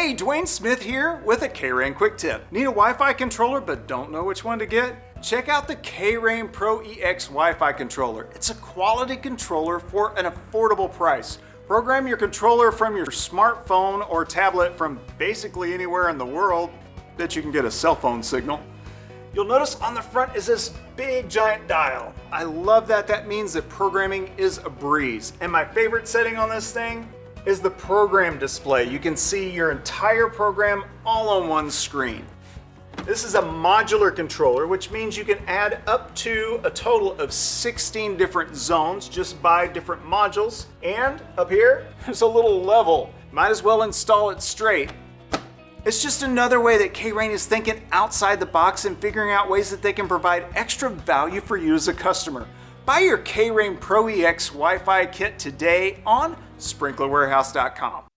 Hey, Dwayne Smith here with a K-Rain quick tip. Need a Wi-Fi controller but don't know which one to get? Check out the K-Rain Pro EX Wi-Fi controller. It's a quality controller for an affordable price. Program your controller from your smartphone or tablet from basically anywhere in the world that you can get a cell phone signal. You'll notice on the front is this big giant dial. I love that. That means that programming is a breeze. And my favorite setting on this thing is the program display. You can see your entire program all on one screen. This is a modular controller, which means you can add up to a total of 16 different zones just by different modules. And up here, there's a little level. Might as well install it straight. It's just another way that K-Rain is thinking outside the box and figuring out ways that they can provide extra value for you as a customer. Buy your K-Rain Pro EX Wi-Fi kit today on sprinklerwarehouse.com.